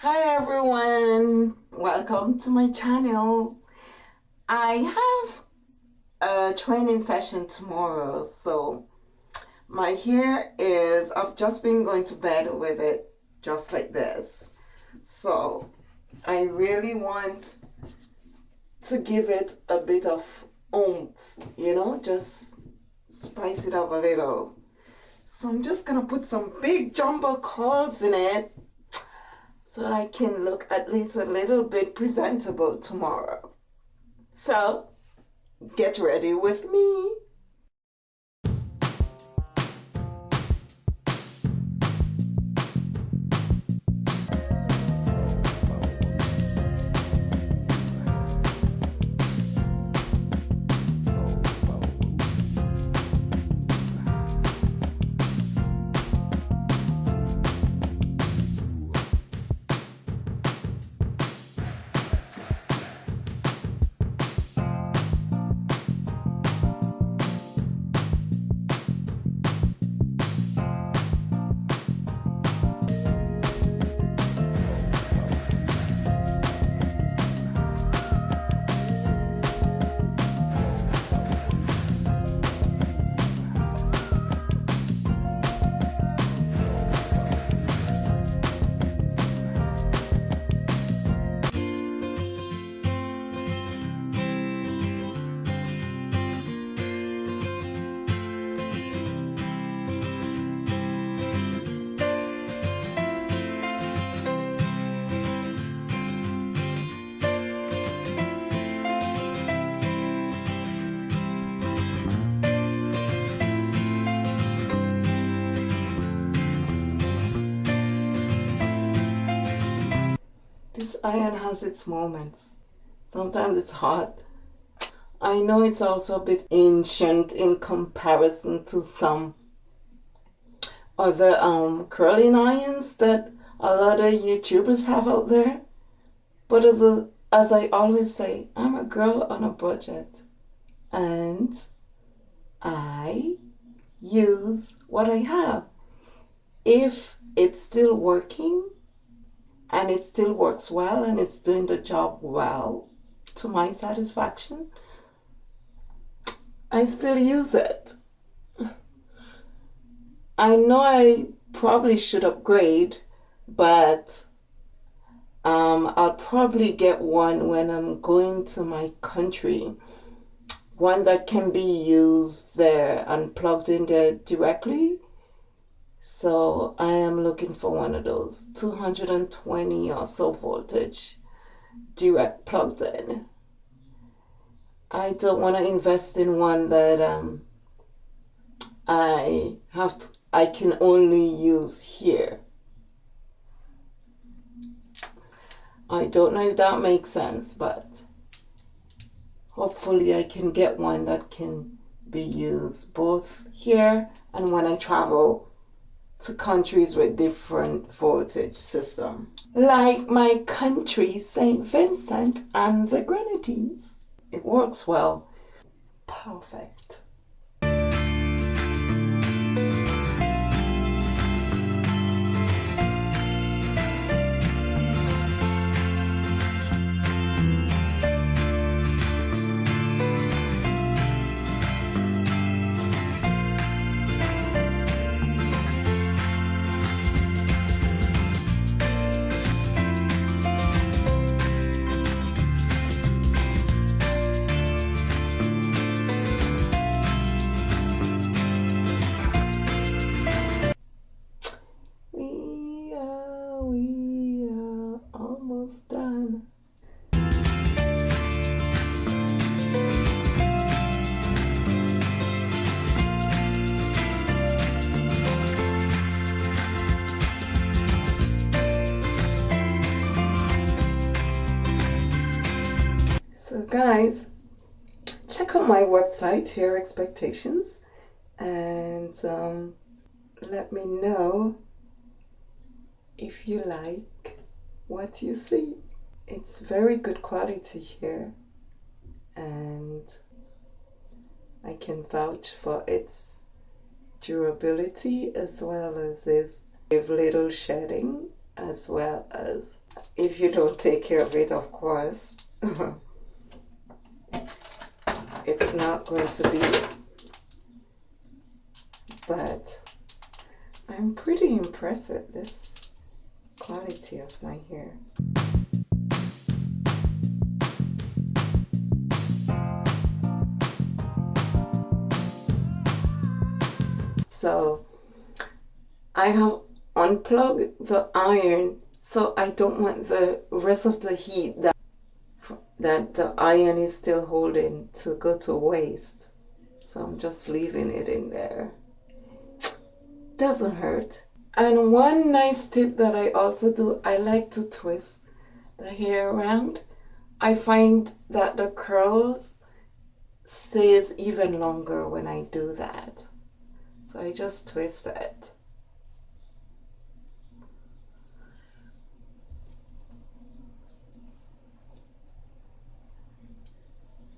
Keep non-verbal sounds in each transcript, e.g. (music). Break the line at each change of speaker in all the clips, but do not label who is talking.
Hi everyone, welcome to my channel. I have a training session tomorrow, so my hair is, I've just been going to bed with it just like this. So I really want to give it a bit of oomph, you know, just spice it up a little. So I'm just gonna put some big jumbo curls in it so I can look at least a little bit presentable tomorrow. So get ready with me. This iron has its moments. Sometimes it's hot. I know it's also a bit ancient in comparison to some other um, curling irons that a lot of YouTubers have out there. But as, a, as I always say, I'm a girl on a budget. And I use what I have. If it's still working, and it still works well and it's doing the job well to my satisfaction, I still use it. I know I probably should upgrade, but um, I'll probably get one when I'm going to my country. One that can be used there and plugged in there directly so I am looking for one of those 220 or so voltage direct plugged in. I don't want to invest in one that um, I have to, I can only use here. I don't know if that makes sense, but hopefully I can get one that can be used both here and when I travel to countries with different voltage system. Like my country, St. Vincent and the Grenadines. It works well. Perfect. Guys check out my website hair expectations and um, let me know if you like what you see. It's very good quality here and I can vouch for its durability as well as its little shedding as well as if you don't take care of it of course (laughs) it's not going to be but I'm pretty impressed with this quality of my hair. So I have unplugged the iron so I don't want the rest of the heat that that the iron is still holding to go to waste. So I'm just leaving it in there. Doesn't hurt. And one nice tip that I also do I like to twist the hair around. I find that the curls stays even longer when I do that. So I just twist it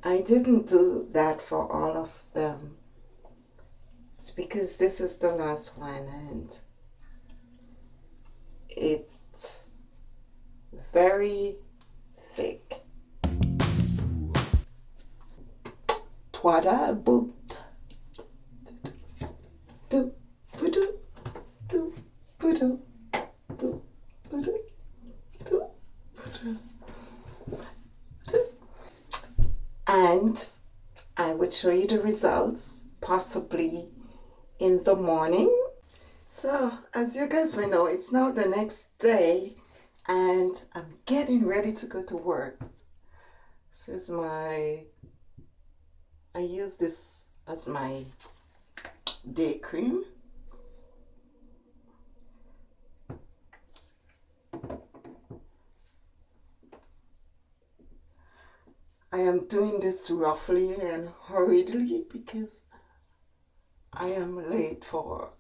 I didn't do that for all of them. It's because this is the last one and it's very thick. Twada boop. Do, do, do, do, do, do, do, do and I would show you the results possibly in the morning. So as you guys may know, it's now the next day and I'm getting ready to go to work. This is my, I use this as my day cream. Am doing this roughly and hurriedly because I am late for work.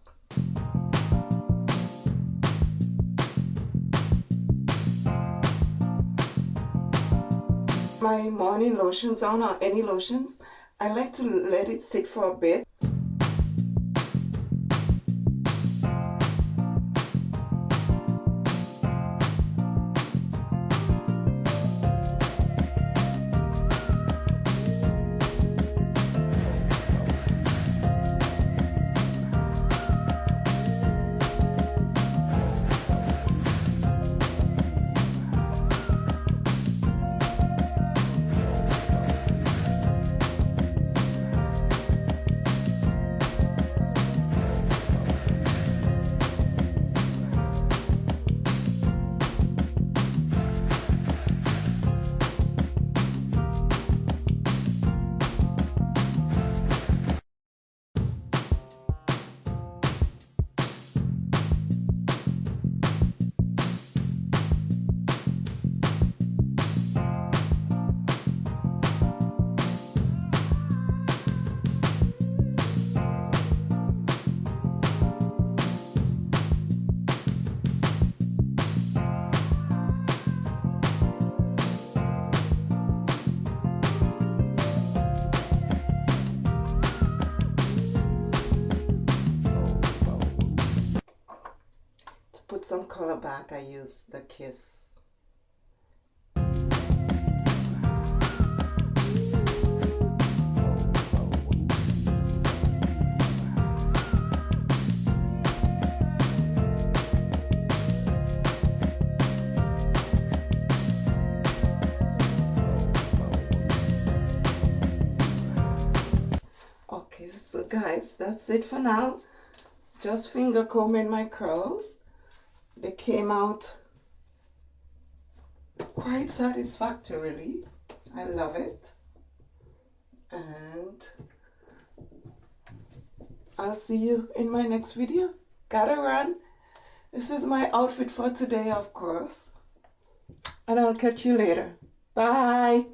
My morning lotions on or any lotions, I like to let it sit for a bit some color back, I use the Kiss Okay, so guys, that's it for now. Just finger combing my curls they came out quite satisfactorily. I love it. And I'll see you in my next video. Gotta run. This is my outfit for today, of course. And I'll catch you later. Bye.